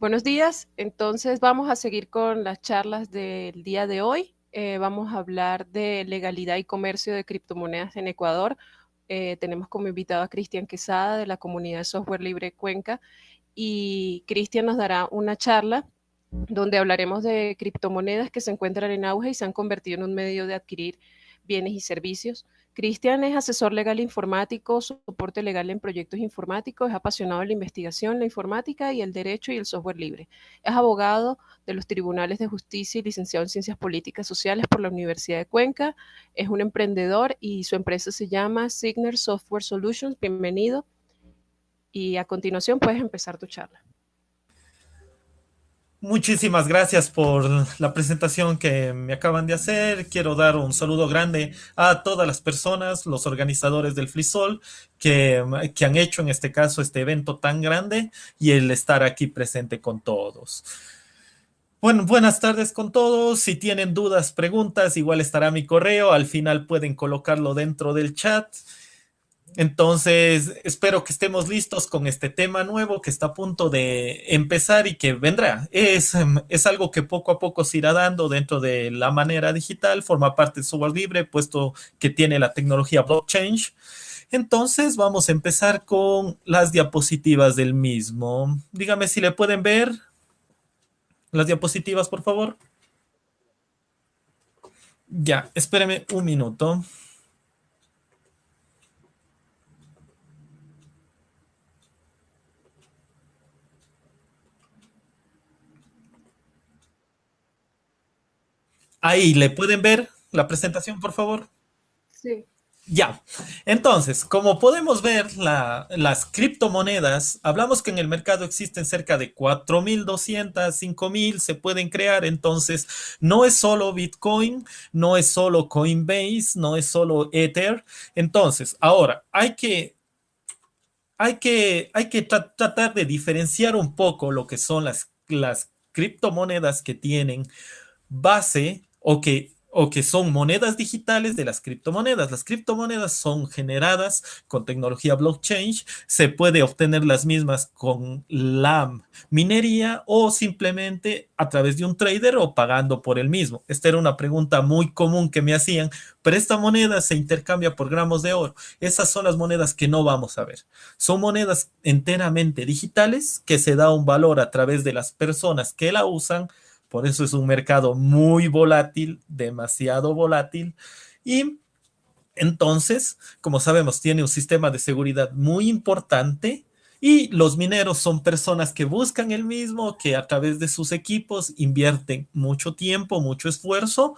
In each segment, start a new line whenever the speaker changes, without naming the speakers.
Buenos días, entonces vamos a seguir con las charlas del día de hoy. Eh, vamos a hablar de legalidad y comercio de criptomonedas en Ecuador. Eh, tenemos como invitado a Cristian Quesada de la comunidad software libre Cuenca y Cristian nos dará una charla donde hablaremos de criptomonedas que se encuentran en auge y se han convertido en un medio de adquirir bienes y servicios. Cristian es asesor legal informático, soporte legal en proyectos informáticos, es apasionado de la investigación, la informática y el derecho y el software libre. Es abogado de los tribunales de justicia y licenciado en ciencias políticas sociales por la Universidad de Cuenca. Es un emprendedor y su empresa se llama Signer Software Solutions. Bienvenido. Y a continuación puedes empezar tu charla.
Muchísimas gracias por la presentación que me acaban de hacer. Quiero dar un saludo grande a todas las personas, los organizadores del FreeSol, que, que han hecho en este caso este evento tan grande y el estar aquí presente con todos. Bueno, buenas tardes con todos. Si tienen dudas, preguntas, igual estará mi correo. Al final pueden colocarlo dentro del chat. Entonces, espero que estemos listos con este tema nuevo que está a punto de empezar y que vendrá. Es, es algo que poco a poco se irá dando dentro de la manera digital, forma parte del software libre, puesto que tiene la tecnología blockchain. Entonces, vamos a empezar con las diapositivas del mismo. Dígame si le pueden ver las diapositivas, por favor. Ya, espéreme un minuto. Ahí, ¿le pueden ver la presentación, por favor?
Sí.
Ya, entonces, como podemos ver, las criptomonedas, hablamos que en el mercado existen cerca de 4.200, 5.000, se pueden crear, entonces no es solo Bitcoin, no es solo Coinbase, no es solo Ether, entonces, ahora, hay que, hay que, hay que tratar de diferenciar un poco lo que son las, las criptomonedas que tienen base o que, o que son monedas digitales de las criptomonedas. Las criptomonedas son generadas con tecnología blockchain, se puede obtener las mismas con la minería o simplemente a través de un trader o pagando por el mismo. Esta era una pregunta muy común que me hacían, pero esta moneda se intercambia por gramos de oro. Esas son las monedas que no vamos a ver. Son monedas enteramente digitales que se da un valor a través de las personas que la usan por eso es un mercado muy volátil, demasiado volátil. Y entonces, como sabemos, tiene un sistema de seguridad muy importante y los mineros son personas que buscan el mismo, que a través de sus equipos invierten mucho tiempo, mucho esfuerzo,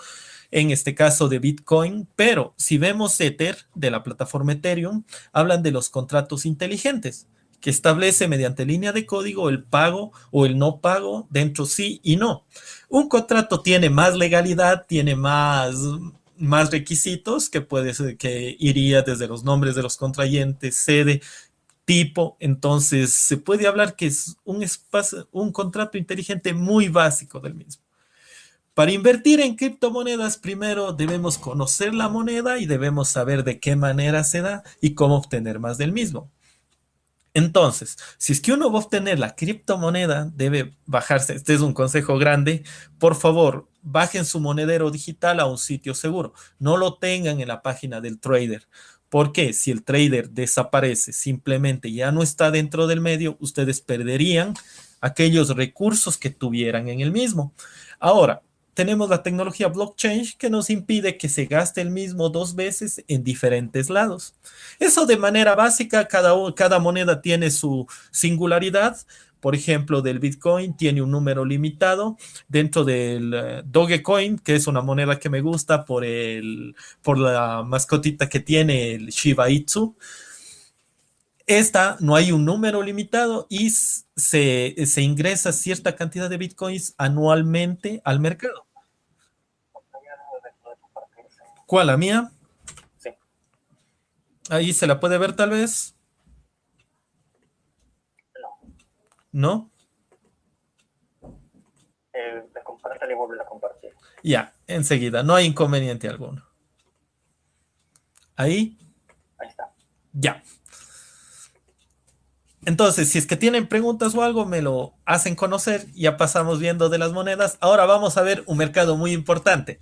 en este caso de Bitcoin, pero si vemos Ether de la plataforma Ethereum, hablan de los contratos inteligentes que establece mediante línea de código el pago o el no pago dentro sí y no. Un contrato tiene más legalidad, tiene más, más requisitos que puede ser, que iría desde los nombres de los contrayentes, sede, tipo, entonces se puede hablar que es un espacio, un contrato inteligente muy básico del mismo. Para invertir en criptomonedas, primero debemos conocer la moneda y debemos saber de qué manera se da y cómo obtener más del mismo. Entonces, si es que uno va a obtener la criptomoneda, debe bajarse, este es un consejo grande, por favor, bajen su monedero digital a un sitio seguro, no lo tengan en la página del trader, porque si el trader desaparece, simplemente ya no está dentro del medio, ustedes perderían aquellos recursos que tuvieran en el mismo. Ahora, tenemos la tecnología blockchain que nos impide que se gaste el mismo dos veces en diferentes lados. Eso de manera básica, cada, cada moneda tiene su singularidad. Por ejemplo, del Bitcoin tiene un número limitado. Dentro del eh, Dogecoin, que es una moneda que me gusta por, el, por la mascotita que tiene el Shiba Inu, esta no hay un número limitado y se, se, ingresa cierta cantidad de bitcoins anualmente al mercado. ¿Cuál? ¿La mía? Sí. Ahí se la puede ver tal vez.
No.
¿No?
Eh, la y vuelve a compartir.
Ya, enseguida, no hay inconveniente alguno. Ahí.
Ahí está.
Ya. Entonces, si es que tienen preguntas o algo, me lo hacen conocer. Ya pasamos viendo de las monedas. Ahora vamos a ver un mercado muy importante.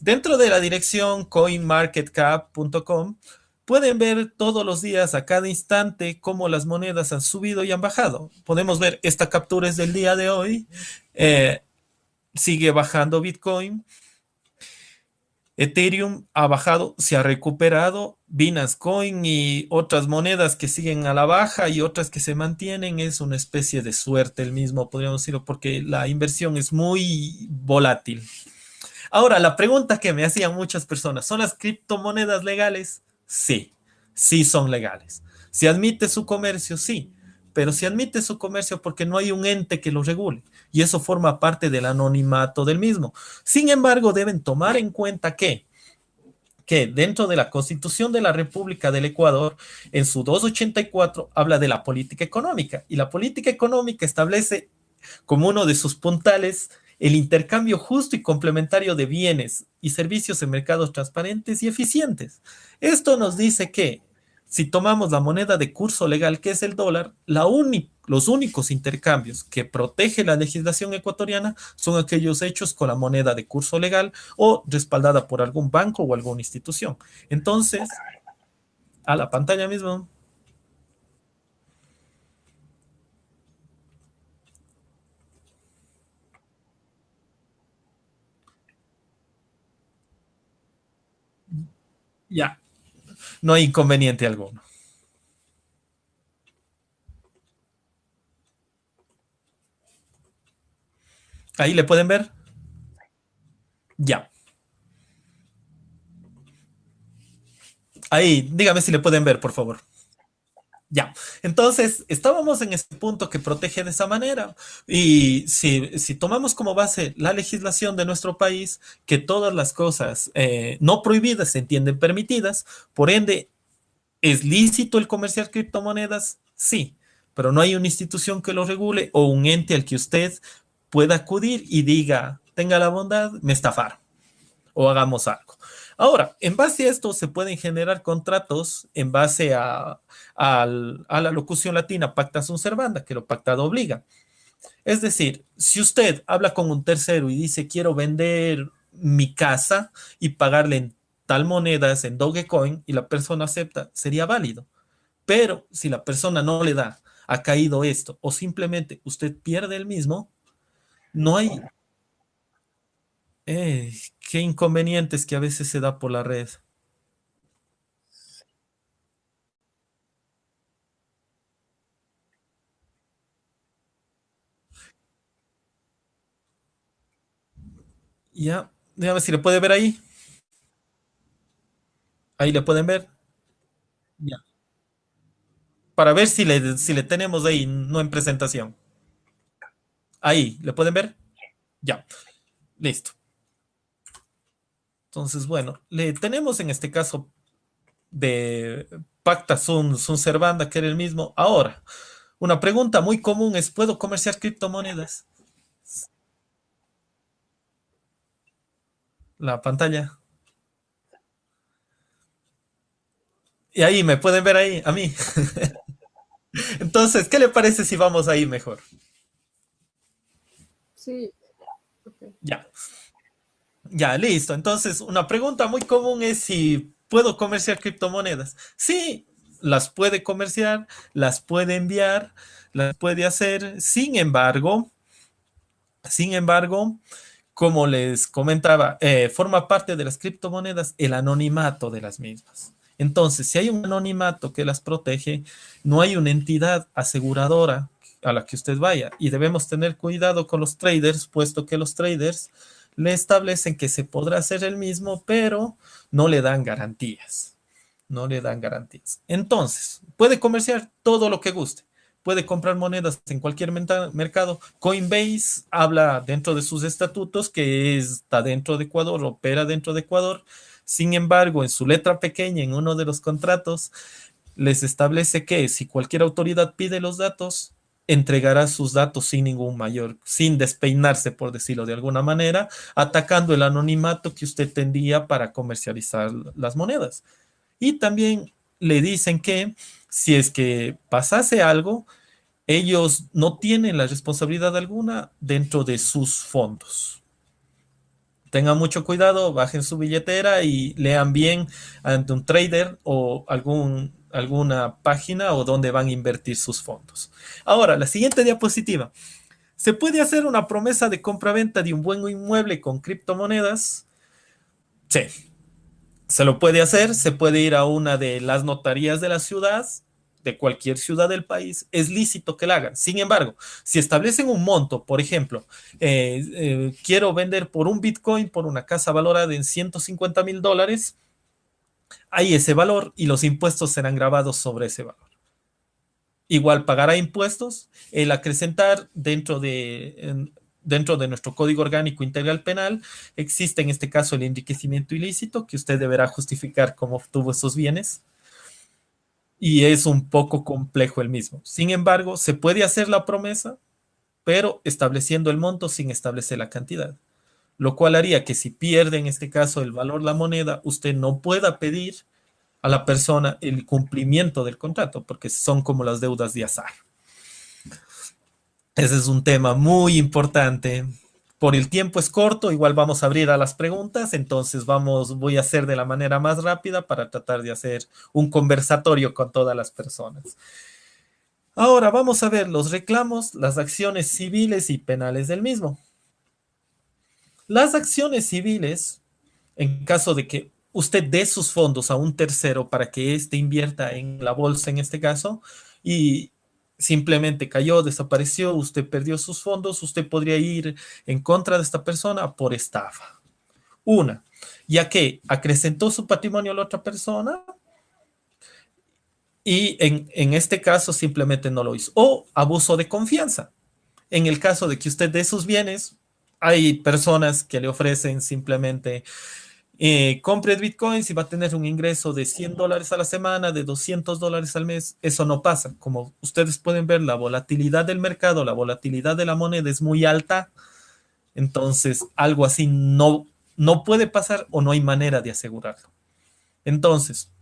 Dentro de la dirección coinmarketcap.com pueden ver todos los días, a cada instante, cómo las monedas han subido y han bajado. Podemos ver, esta captura es del día de hoy. Eh, sigue bajando Bitcoin. Ethereum ha bajado, se ha recuperado, Binance Coin y otras monedas que siguen a la baja y otras que se mantienen, es una especie de suerte el mismo, podríamos decirlo, porque la inversión es muy volátil. Ahora, la pregunta que me hacían muchas personas, ¿son las criptomonedas legales? Sí, sí son legales. ¿Se admite su comercio? Sí, pero se admite su comercio porque no hay un ente que lo regule y eso forma parte del anonimato del mismo. Sin embargo, deben tomar en cuenta que que dentro de la Constitución de la República del Ecuador, en su 284, habla de la política económica. Y la política económica establece como uno de sus puntales el intercambio justo y complementario de bienes y servicios en mercados transparentes y eficientes. Esto nos dice que si tomamos la moneda de curso legal, que es el dólar, la los únicos intercambios que protege la legislación ecuatoriana son aquellos hechos con la moneda de curso legal o respaldada por algún banco o alguna institución. Entonces, a la pantalla mismo. Ya, no hay inconveniente alguno. Ahí le pueden ver. Ya. Ahí, dígame si le pueden ver, por favor. Ya, entonces estábamos en ese punto que protege de esa manera. Y si, tomamos como base la legislación de nuestro país, que todas las cosas eh, no prohibidas se entienden permitidas, por ende, ¿es lícito el comerciar criptomonedas? Sí, pero no hay una institución que lo regule o un ente al que usted pueda acudir y diga, tenga la bondad, me estafaron o hagamos algo. Ahora, en base a esto se pueden generar contratos en base a, la locución latina pacta sunt servanda, que lo pactado obliga. Es decir, si usted habla con un tercero y dice quiero vender mi casa y pagarle en tal monedas en Dogecoin y la persona acepta, sería válido. Pero si la persona no le da, ha caído esto o simplemente usted pierde el mismo, no hay, eh, qué inconvenientes que a veces se da por la red. Ya, déjame si le puede ver ahí. Ahí le pueden ver. Ya. Para ver si le, si le tenemos ahí, no en presentación. Ahí, ¿le pueden ver? Ya. Listo. Entonces, bueno, le tenemos en este caso de Pacta Sun, Sun Servanda, que era el mismo. Ahora, una pregunta muy común es, ¿puedo comerciar criptomonedas? La pantalla. Y ahí, ¿me pueden ver ahí? A mí. Entonces, ¿qué le parece si vamos ahí mejor?
Sí.
Ya. Ya, listo. Entonces, una pregunta muy común es si puedo comerciar criptomonedas. Sí, las puede comerciar, las puede enviar, las puede hacer. Sin embargo, sin embargo, como les comentaba, eh, forma parte de las criptomonedas el anonimato de las mismas. Entonces, si hay un anonimato que las protege, no hay una entidad aseguradora a la que usted vaya. Y debemos tener cuidado con los traders, puesto que los traders le establecen que se podrá hacer el mismo, pero no le dan garantías. No le dan garantías. Entonces, puede comerciar todo lo que guste. Puede comprar monedas en cualquier mercado. Coinbase habla dentro de sus estatutos que está dentro de Ecuador, opera dentro de Ecuador. Sin embargo, en su letra pequeña, en uno de los contratos, les establece que si cualquier autoridad pide los datos, entregará sus datos sin ningún mayor, sin despeinarse, por decirlo de alguna manera, atacando el anonimato que usted tendría para comercializar las monedas. Y también le dicen que si es que pasase algo, ellos no tienen la responsabilidad alguna dentro de sus fondos. Tengan mucho cuidado, bajen su billetera y lean bien ante un trader o algún, alguna página o donde van a invertir sus fondos. Ahora, la siguiente diapositiva. ¿Se puede hacer una promesa de compra-venta de un buen inmueble con criptomonedas? Sí. Se lo puede hacer, se puede ir a una de las notarías de la ciudad de cualquier ciudad del país, es lícito que la hagan. Sin embargo, si establecen un monto, por ejemplo, eh, eh, quiero vender por un Bitcoin por una casa valorada en 150 mil dólares, hay ese valor y los impuestos serán grabados sobre ese valor. Igual pagará impuestos, el acrecentar dentro de, dentro de nuestro Código Orgánico Integral Penal, existe en este caso el enriquecimiento ilícito, que usted deberá justificar cómo obtuvo esos bienes y es un poco complejo el mismo. Sin embargo, se puede hacer la promesa, pero estableciendo el monto sin establecer la cantidad, lo cual haría que si pierde en este caso el valor la moneda, usted no pueda pedir a la persona el cumplimiento del contrato, porque son como las deudas de azar. Ese es un tema muy importante por el tiempo es corto, igual vamos a abrir a las preguntas, entonces vamos, voy a hacer de la manera más rápida para tratar de hacer un conversatorio con todas las personas. Ahora vamos a ver los reclamos, las acciones civiles y penales del mismo. Las acciones civiles, en caso de que usted dé sus fondos a un tercero para que éste invierta en la bolsa en este caso, y simplemente cayó, desapareció, usted perdió sus fondos, usted podría ir en contra de esta persona por estafa. Una, ya que acrecentó su patrimonio a la otra persona y en, en este caso simplemente no lo hizo. O abuso de confianza. En el caso de que usted dé sus bienes, hay personas que le ofrecen simplemente eh, compre bitcoins y va a tener un ingreso de 100 dólares a la semana, de 200 dólares al mes. Eso no pasa. Como ustedes pueden ver, la volatilidad del mercado, la volatilidad de la moneda es muy alta. Entonces, algo así no, no puede pasar o no hay manera de asegurarlo. Entonces,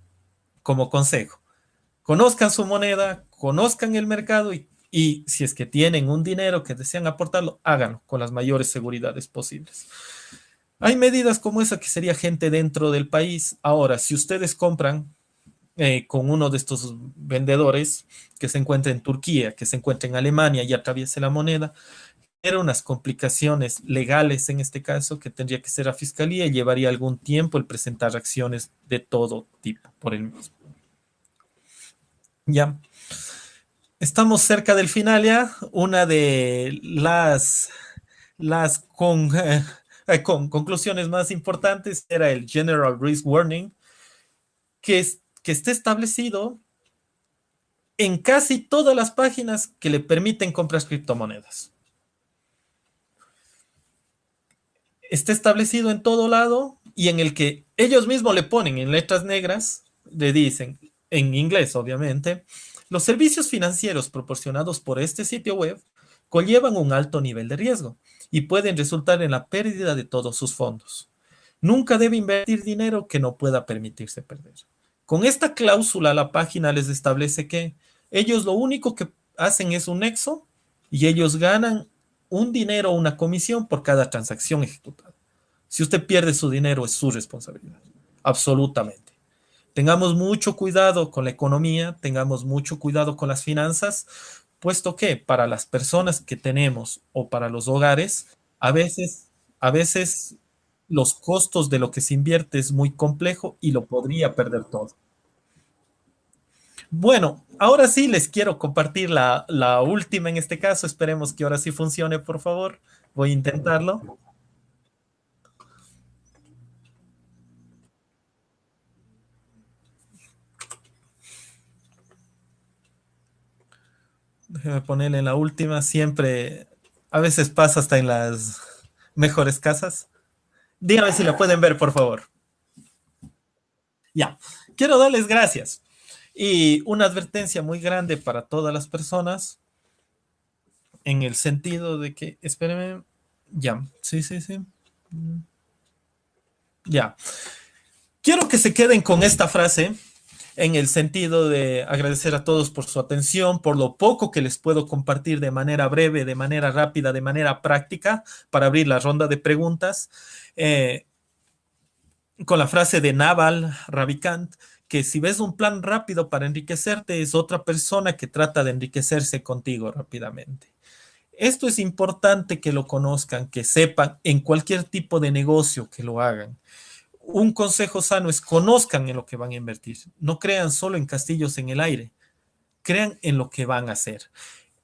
como consejo, conozcan su moneda, conozcan el mercado y, y si es que tienen un dinero que desean aportarlo, háganlo con las mayores seguridades posibles. Hay medidas como esa que sería gente dentro del país. Ahora, si ustedes compran eh, con uno de estos vendedores que se encuentra en Turquía, que se encuentra en Alemania y atraviese la moneda, era unas complicaciones legales en este caso que tendría que ser a fiscalía y llevaría algún tiempo el presentar acciones de todo tipo por el mismo. Ya. Estamos cerca del final ya. Una de las, eh, eh, con conclusiones más importantes era el General Risk Warning, que, que está establecido en casi todas las páginas que le permiten comprar criptomonedas. Está establecido en todo lado y en el que ellos mismos le ponen en letras negras, le dicen, en inglés obviamente, los servicios financieros proporcionados por este sitio web conllevan un alto nivel de riesgo y pueden resultar en la pérdida de todos sus fondos. Nunca debe invertir dinero que no pueda permitirse perder. Con esta cláusula la página les establece que ellos lo único que hacen es un nexo y ellos ganan un dinero o una comisión por cada transacción ejecutada. Si usted pierde su dinero es su responsabilidad, absolutamente. Tengamos mucho cuidado con la economía, tengamos mucho cuidado con las finanzas, puesto que para las personas que tenemos o para los hogares, a veces, a veces los costos de lo que se invierte es muy complejo y lo podría perder todo. Bueno, ahora sí les quiero compartir la, la última en este caso. Esperemos que ahora sí funcione, por favor. Voy a intentarlo. Déjeme ponerle en la última. Siempre, a veces pasa hasta en las mejores casas. Dígame si la pueden ver, por favor. Ya, quiero darles gracias. Y una advertencia muy grande para todas las personas en el sentido de que, espérenme, ya, sí, sí, sí. Ya. Quiero que se queden con esta frase en el sentido de agradecer a todos por su atención, por lo poco que les puedo compartir de manera breve, de manera rápida, de manera práctica, para abrir la ronda de preguntas. Eh, con la frase de Naval Ravikant, que si ves un plan rápido para enriquecerte, es otra persona que trata de enriquecerse contigo rápidamente. Esto es importante que lo conozcan, que sepan en cualquier tipo de negocio que lo hagan. Un consejo sano es conozcan en lo que van a invertir. No crean solo en castillos en el aire. Crean en lo que van a hacer.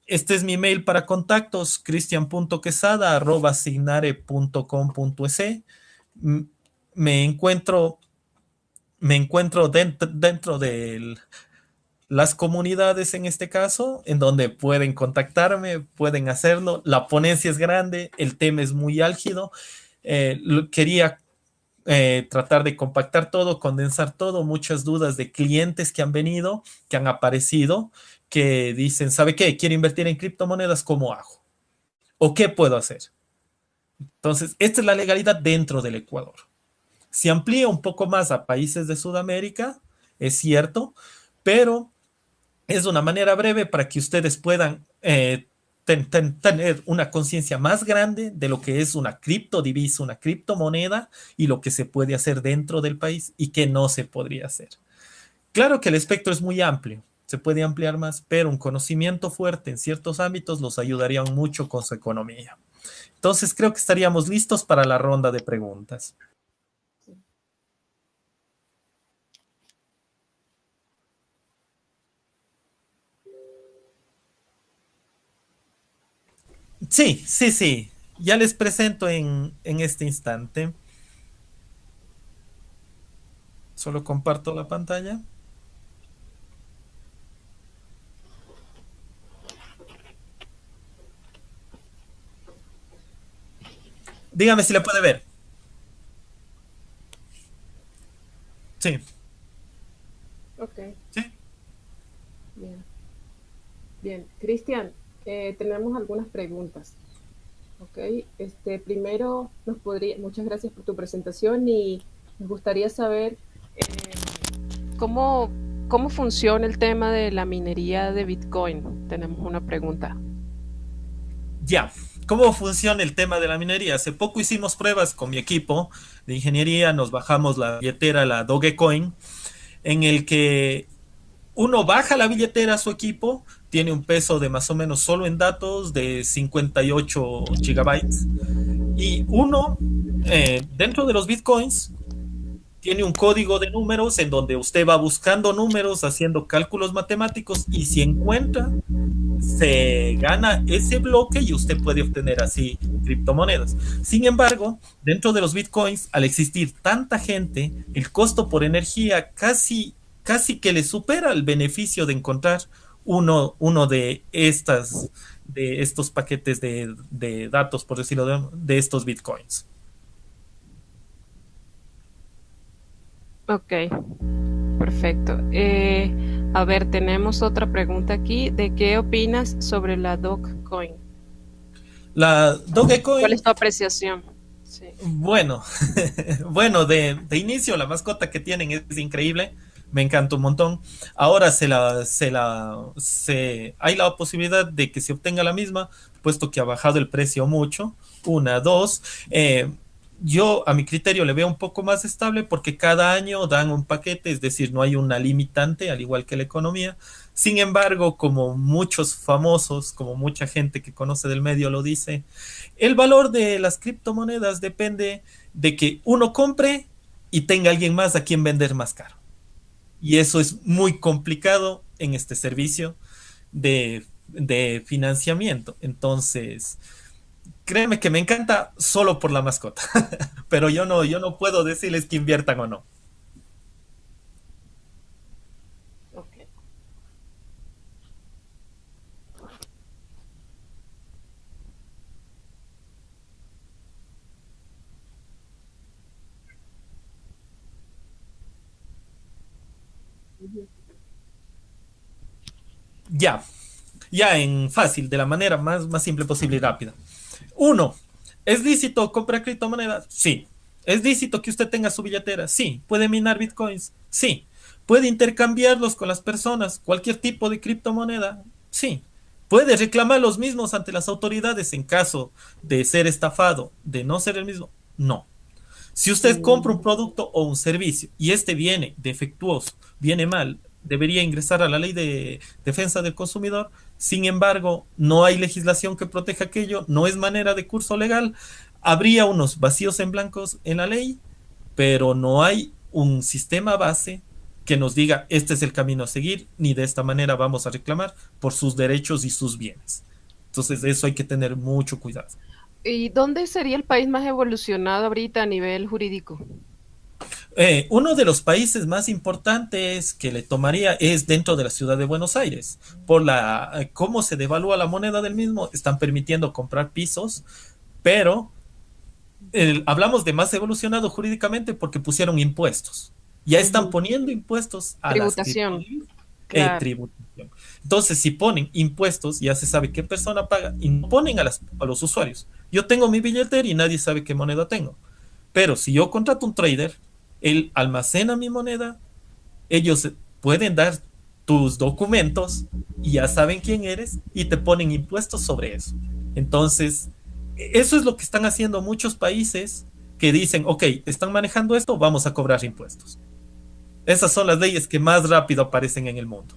Este es mi mail para contactos, cristian.quesada.signare.com.es. Me encuentro me encuentro dentro, dentro de las comunidades en este caso, en donde pueden contactarme, pueden hacerlo. La ponencia es grande, el tema es muy álgido. Eh, quería eh, tratar de compactar todo, condensar todo, muchas dudas de clientes que han venido, que han aparecido, que dicen, ¿sabe qué? Quiero invertir en criptomonedas, ¿cómo hago? ¿O qué puedo hacer? Entonces, esta es la legalidad dentro del Ecuador. Se amplía un poco más a países de Sudamérica, es cierto, pero es una manera breve para que ustedes puedan eh, tener una conciencia más grande de lo que es una criptodivisa, una criptomoneda y lo que se puede hacer dentro del país y que no se podría hacer. Claro que el espectro es muy amplio, se puede ampliar más, pero un conocimiento fuerte en ciertos ámbitos los ayudaría mucho con su economía. Entonces creo que estaríamos listos para la ronda de preguntas. Sí, sí, sí. Ya les presento en, este instante. Solo comparto la pantalla. Dígame si le puede ver. Sí.
Ok. Sí. Bien. Bien. Cristian, eh, tenemos algunas preguntas. Ok, este, primero nos podría, muchas gracias por tu presentación y nos gustaría saber eh, cómo, cómo funciona el tema de la minería de Bitcoin. Tenemos una pregunta.
Ya, ¿cómo funciona el tema de la minería? Hace poco hicimos pruebas con mi equipo de ingeniería, nos bajamos la billetera, la Dogecoin, en el que uno baja la billetera a su equipo, tiene un peso de más o menos solo en datos de 58 gigabytes. Y uno, eh, dentro de los bitcoins, tiene un código de números en donde usted va buscando números, haciendo cálculos matemáticos y si encuentra, se gana ese bloque y usted puede obtener así criptomonedas. Sin embargo, dentro de los bitcoins, al existir tanta gente, el costo por energía casi, casi que le supera el beneficio de encontrar uno, uno de estas de estos paquetes de, datos, por decirlo de, estos bitcoins.
Ok, perfecto. Eh, a ver, tenemos otra pregunta aquí. ¿De qué opinas sobre la Dogecoin?
La Dogecoin.
¿Cuál es tu apreciación?
Bueno, bueno, de, de, inicio la mascota que tienen es increíble me encanta un montón. Ahora se la, se la, se, hay la posibilidad de que se obtenga la misma, puesto que ha bajado el precio mucho. Una, dos. Eh, yo a mi criterio le veo un poco más estable porque cada año dan un paquete, es decir, no hay una limitante, al igual que la economía. Sin embargo, como muchos famosos, como mucha gente que conoce del medio lo dice, el valor de las criptomonedas depende de que uno compre y tenga alguien más a quien vender más caro y eso es muy complicado en este servicio de, financiamiento. Entonces, créeme que me encanta solo por la mascota, pero yo no, yo no puedo decirles que inviertan o no. Ya, ya en fácil, de la manera más, más simple posible y rápida. Uno, ¿es lícito comprar criptomonedas? Sí. ¿Es lícito que usted tenga su billetera? Sí. ¿Puede minar bitcoins? Sí. ¿Puede intercambiarlos con las personas? ¿Cualquier tipo de criptomoneda? Sí. ¿Puede reclamar los mismos ante las autoridades en caso de ser estafado, de no ser el mismo? No. Si usted compra un producto o un servicio y este viene defectuoso, viene mal, debería ingresar a la ley de defensa del consumidor. Sin embargo, no hay legislación que proteja aquello, no es manera de curso legal. Habría unos vacíos en blancos en la ley, pero no hay un sistema base que nos diga este es el camino a seguir, ni de esta manera vamos a reclamar por sus derechos y sus bienes. Entonces, eso hay que tener mucho cuidado.
¿Y dónde sería el país más evolucionado ahorita a nivel jurídico?
Eh, uno de los países más importantes que le tomaría es dentro de la ciudad de Buenos Aires. Por la eh, cómo se devalúa la moneda del mismo, están permitiendo comprar pisos, pero hablamos de más evolucionado jurídicamente porque pusieron impuestos. Ya están poniendo impuestos a
tributación.
Eh, tributación. Entonces, si ponen impuestos, ya se sabe qué persona paga y no ponen a, a los usuarios. Yo tengo mi billetera y nadie sabe qué moneda tengo. Pero si yo contrato un trader, él almacena mi moneda, ellos pueden dar tus documentos y ya saben quién eres y te ponen impuestos sobre eso. Entonces, eso es lo que están haciendo muchos países que dicen, ok, están manejando esto, vamos a cobrar impuestos. Esas son las leyes que más rápido aparecen en el mundo.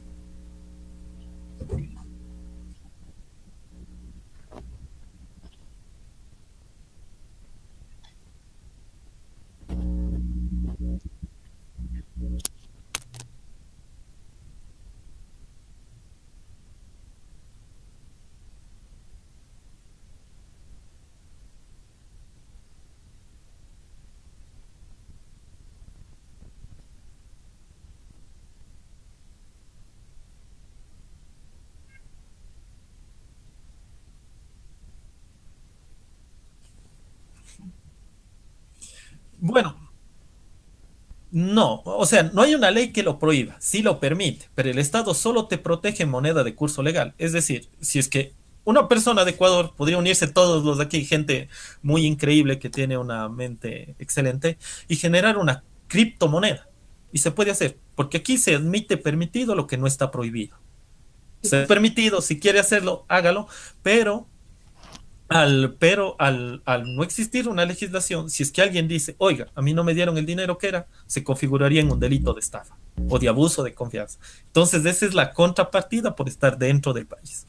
Bueno, no, o sea, no hay una ley que lo prohíba, sí lo permite, pero el Estado solo te protege moneda de curso legal. Es decir, si es que una persona de Ecuador podría unirse todos los de aquí, gente muy increíble que tiene una mente excelente, y generar una criptomoneda. Y se puede hacer, porque aquí se admite permitido lo que no está prohibido. Se ha permitido, si quiere hacerlo, hágalo, pero al, pero al, no existir una legislación, si es que alguien dice, oiga, a mí no me dieron el dinero que era, se configuraría en un delito de estafa o de abuso de confianza. Entonces, esa es la contrapartida por estar dentro del país.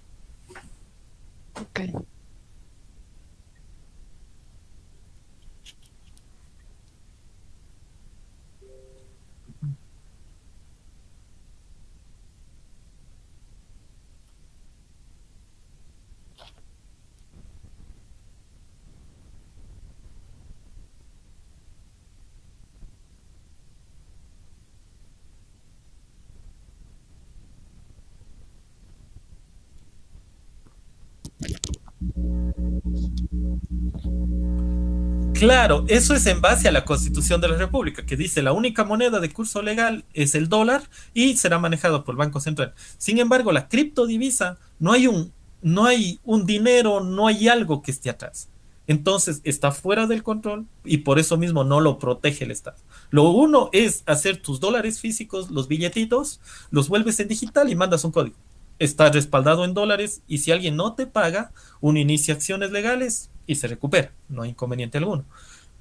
Claro, eso es en base a la Constitución de la República, que dice la única moneda de curso legal es el dólar y será manejado por el Banco Central. Sin embargo, la criptodivisa no hay un no hay un dinero, no hay algo que esté atrás. Entonces está fuera del control y por eso mismo no lo protege el Estado. Lo uno es hacer tus dólares físicos, los billetitos, los vuelves en digital y mandas un código. Está respaldado en dólares y si alguien no te paga, uno inicia acciones legales, y se recupera, no hay inconveniente alguno.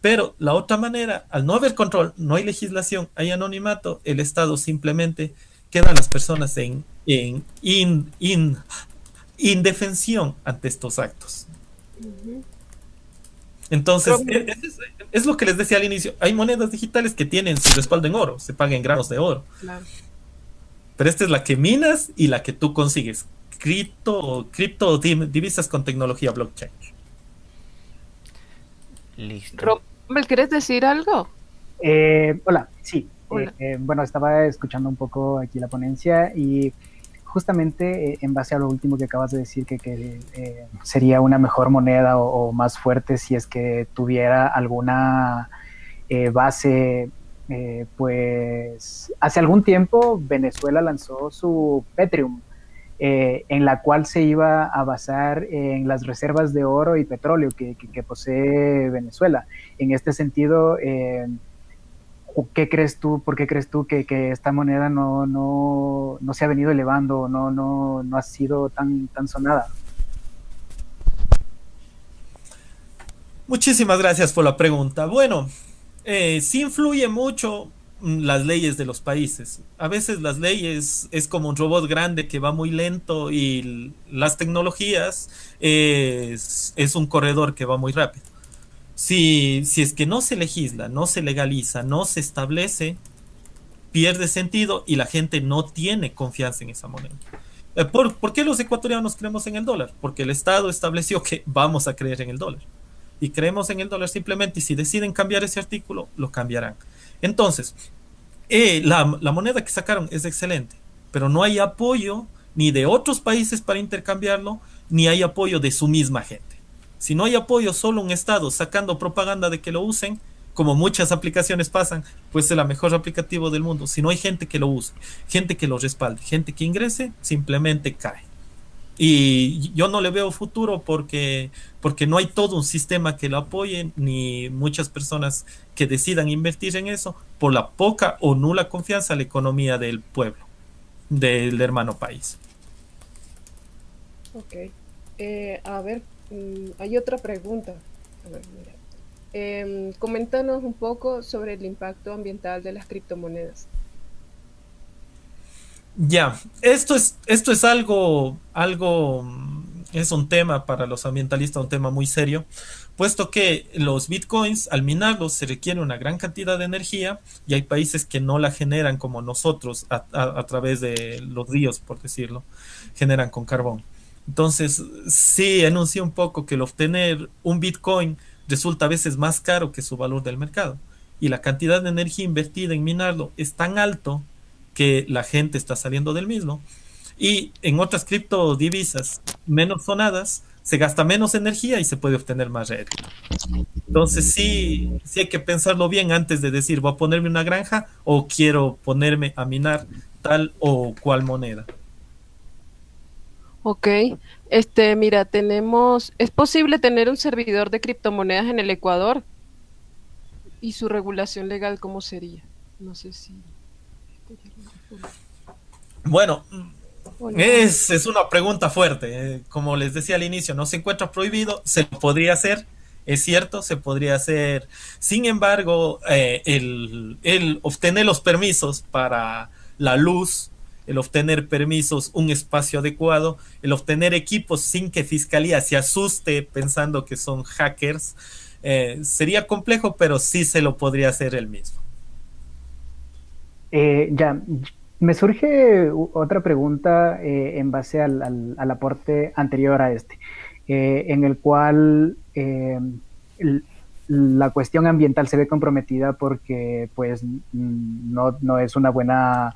Pero la otra manera, al no haber control, no hay legislación, hay anonimato, el Estado simplemente quedan las personas en, en indefensión ante estos actos. Entonces, es, lo que les decía al inicio, hay monedas digitales que tienen su respaldo en oro, se pagan en granos de oro. Pero esta es la que minas y la que tú consigues. Cripto, cripto divisas con tecnología blockchain.
Listo. ¿quieres decir algo?
Eh, hola, sí. Eh, eh, bueno, estaba escuchando un poco aquí la ponencia y justamente en base a lo último que acabas de decir, que, sería una mejor moneda o, más fuerte si es que tuviera alguna base, pues hace algún tiempo Venezuela lanzó su Petrium, eh, en la cual se iba a basar en las reservas de oro y petróleo que, posee Venezuela. En este sentido, eh, ¿qué crees tú? ¿Por qué crees tú que, esta moneda no, no, no, se ha venido elevando, no, no, no ha sido tan, tan sonada?
Muchísimas gracias por la pregunta. Bueno, eh, sí influye mucho mm, las leyes de los países. A veces las leyes es como un robot grande que va muy lento y las tecnologías es, es un corredor que va muy rápido. Si, si es que no se legisla, no se legaliza, no se establece, pierde sentido y la gente no tiene confianza en esa moneda. Eh, ¿Por, ¿Por, qué los ecuatorianos creemos en el dólar? Porque el Estado estableció que vamos a creer en el dólar. Y creemos en el dólar simplemente y si deciden cambiar ese artículo, lo cambiarán. Entonces, eh, la, la moneda que sacaron es excelente, pero no hay apoyo ni de otros países para intercambiarlo, ni hay apoyo de su misma gente. Si no hay apoyo, solo un Estado sacando propaganda de que lo usen, como muchas aplicaciones pasan, pues es el mejor aplicativo del mundo. Si no hay gente que lo use, gente que lo respalde, gente que ingrese, simplemente cae. Y yo no le veo futuro porque, porque no hay todo un sistema que lo apoye, ni muchas personas que decidan invertir en eso por la poca o nula confianza en la economía del pueblo, del hermano país.
Ok. Eh, a ver, Mm, hay otra pregunta. Em, coméntanos un poco sobre el impacto ambiental de las criptomonedas.
Ya, esto es, esto es algo, algo, es un tema para los ambientalistas, un tema muy serio, puesto que los bitcoins, al minarlos, se requiere una gran cantidad de energía y hay países que no la generan como nosotros a través de los ríos, por decirlo, generan con carbón. Entonces, sí enuncia un poco que el obtener un Bitcoin resulta a veces más caro que su valor del mercado. Y la cantidad de energía invertida en minarlo es tan alto que la gente está saliendo del mismo. Y en otras criptodivisas menos sonadas, se gasta menos energía y se puede obtener más rédito. Entonces sí, sí hay que pensarlo bien antes de decir voy a ponerme una granja o quiero ponerme a minar tal o cual moneda.
Ok, este, mira, tenemos, ¿es posible tener un servidor de criptomonedas en el Ecuador? ¿Y su regulación legal cómo sería? No sé si...
Bueno, es, es, una pregunta fuerte. Eh, como les decía al inicio, no se encuentra prohibido, se podría hacer, es cierto, se podría hacer. Sin embargo, eh, el, el obtener los permisos para la luz el obtener permisos, un espacio adecuado, el obtener equipos sin que Fiscalía se asuste pensando que son hackers, eh, sería complejo, pero sí se lo podría hacer él mismo.
Eh, ya, me surge otra pregunta eh, en base al, aporte anterior a este, en el cual la cuestión ambiental se ve comprometida porque pues no, no es una buena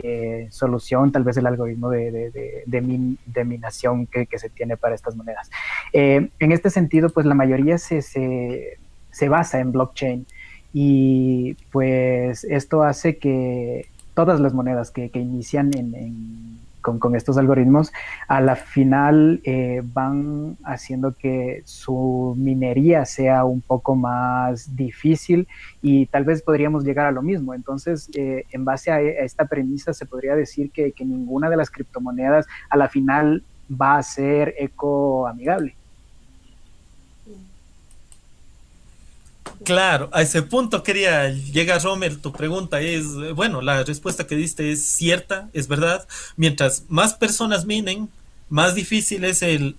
eh, solución, tal vez el algoritmo de, de, minación que, se tiene para estas monedas. Eh, en este sentido, pues la mayoría se, se, basa en blockchain y pues esto hace que todas las monedas que, inician en con, estos algoritmos, a la final eh, van haciendo que su minería sea un poco más difícil y tal vez podríamos llegar a lo mismo. Entonces, eh, en base a, esta premisa, se podría decir que, que ninguna de las criptomonedas a la final va a ser ecoamigable.
Claro, a ese punto quería llegar, Romer. Tu pregunta es, bueno, la respuesta que diste es cierta, es verdad. Mientras más personas minen, más difícil es el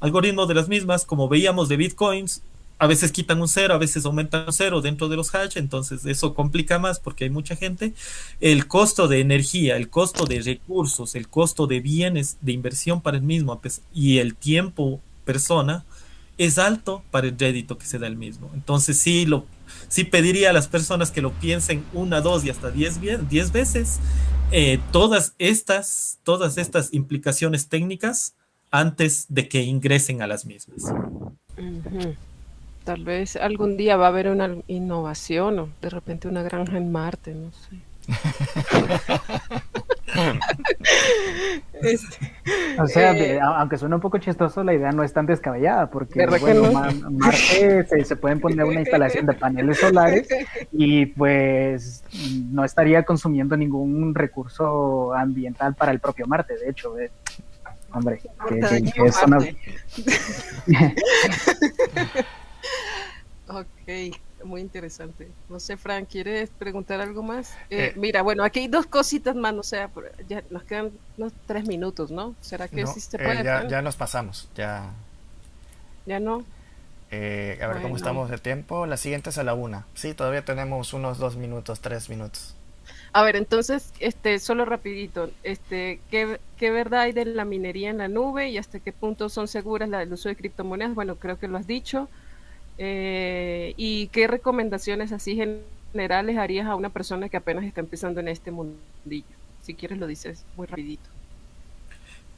algoritmo de las mismas, como veíamos de bitcoins. A veces quitan un cero, a veces aumentan un cero dentro de los hash, entonces eso complica más porque hay mucha gente. El costo de energía, el costo de recursos, el costo de bienes de inversión para el mismo y el tiempo persona es alto para el rédito que se da el mismo. Entonces sí, lo, sí pediría a las personas que lo piensen una, dos y hasta diez, diez veces eh, todas, estas, todas estas implicaciones técnicas antes de que ingresen a las mismas.
Tal vez algún día va a haber una innovación o de repente una granja en Marte, no sé.
este, o sea, eh, aunque suene un poco chistoso, la idea no es tan descabellada, porque bueno, Marte se, pueden poner una instalación de paneles solares y pues no estaría consumiendo ningún recurso ambiental para el propio Marte, de hecho. Eh, hombre, que, es una...
ok muy interesante. No sé, Frank, ¿quieres preguntar algo más? Eh, eh, mira, bueno, aquí hay dos cositas más, o sea, ya nos quedan unos tres minutos, ¿no? ¿Será que sí se puede?
Eh, ya, nos pasamos, ya.
¿Ya no?
a ver cómo estamos de tiempo. La siguiente es a la una. Sí, todavía tenemos unos dos minutos, tres minutos.
A ver, entonces, este, solo rapidito, este, ¿qué, ¿qué verdad hay de la minería en la nube y hasta qué punto son seguras la, el uso de criptomonedas? Bueno, creo que lo has dicho. Eh, ¿Y qué recomendaciones así generales harías a una persona que apenas está empezando en este mundillo? Si quieres lo dices muy rapidito.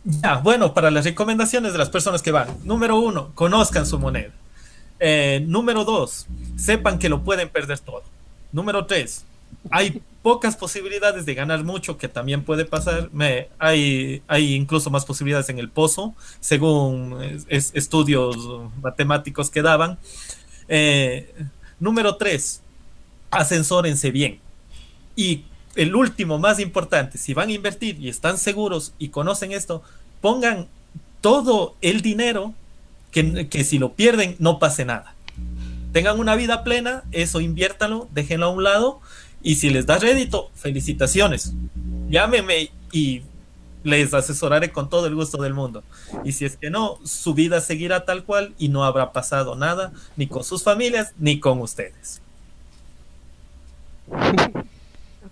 Ya, bueno, para las recomendaciones de las personas que van. Número uno, conozcan su moneda. Eh, número dos, sepan que lo pueden perder todo. Número tres, hay pocas posibilidades de ganar mucho, que también puede pasar. Me, hay, hay incluso más posibilidades en el pozo, según estudios matemáticos que daban. Eh, número tres, ascensórense bien. Y el último, más importante, si van a invertir y están seguros y conocen esto, pongan todo el dinero que, que si lo pierden no pase nada. Tengan una vida plena, eso inviértanlo, déjenlo a un lado y si les da rédito, felicitaciones. Llámeme y les asesoraré con todo el gusto del mundo. Y si es que no, su vida seguirá tal cual y no habrá pasado nada, ni con sus familias, ni con ustedes.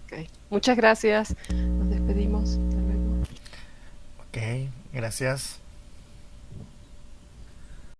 Ok, muchas gracias. Nos despedimos.
Ok, gracias.